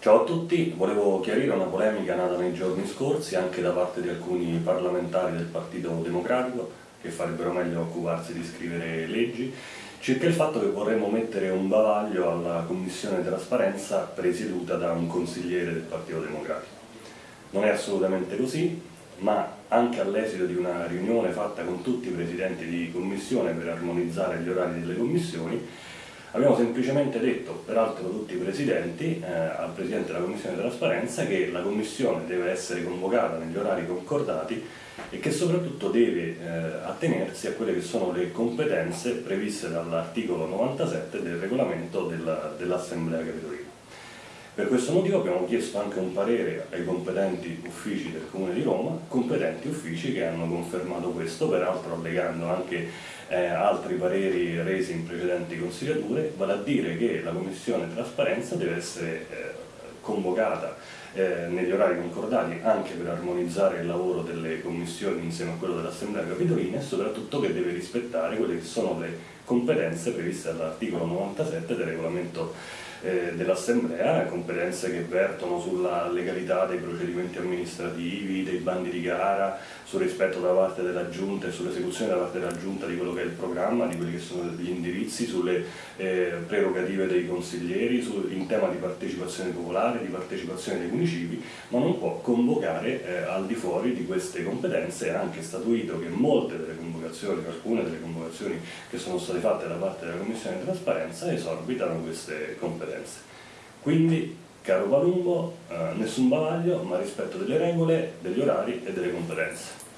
Ciao a tutti, volevo chiarire una polemica nata nei giorni scorsi anche da parte di alcuni parlamentari del Partito Democratico che farebbero meglio occuparsi di scrivere leggi circa il fatto che vorremmo mettere un bavaglio alla Commissione Trasparenza presieduta da un consigliere del Partito Democratico. Non è assolutamente così, ma anche all'esito di una riunione fatta con tutti i presidenti di commissione per armonizzare gli orari delle commissioni, Abbiamo semplicemente detto, peraltro tutti i presidenti, eh, al Presidente della Commissione di Trasparenza che la Commissione deve essere convocata negli orari concordati e che soprattutto deve eh, attenersi a quelle che sono le competenze previste dall'articolo 97 del regolamento dell'Assemblea dell Capitolina. Per questo motivo abbiamo chiesto anche un parere ai competenti uffici del Comune di Roma, competenti uffici che hanno confermato questo, peraltro allegando anche eh, altri pareri resi in precedenti consigliature, vale a dire che la Commissione Trasparenza deve essere eh, convocata eh, negli orari concordati anche per armonizzare il lavoro delle commissioni insieme a quello dell'Assemblea Capitolina e soprattutto che deve rispettare quelle che sono le competenze previste dall'articolo 97 del regolamento eh, dell'Assemblea, competenze che vertono sulla legalità dei procedimenti amministrativi, dei bandi di gara, sul rispetto da parte della Giunta e sull'esecuzione da parte della Giunta di quello che è il programma, di quelli che sono gli indirizzi, sulle eh, prerogative dei consiglieri, su, in tema di partecipazione popolare, di partecipazione dei municipi, ma non può convocare eh, al di fuori di queste competenze, è anche statuito che molte delle convocazioni, alcune delle convocazioni che sono state fatte da parte della Commissione di Trasparenza esorbitano queste competenze. Quindi, caro Palumbo, eh, nessun bavaglio, ma rispetto delle regole, degli orari e delle competenze.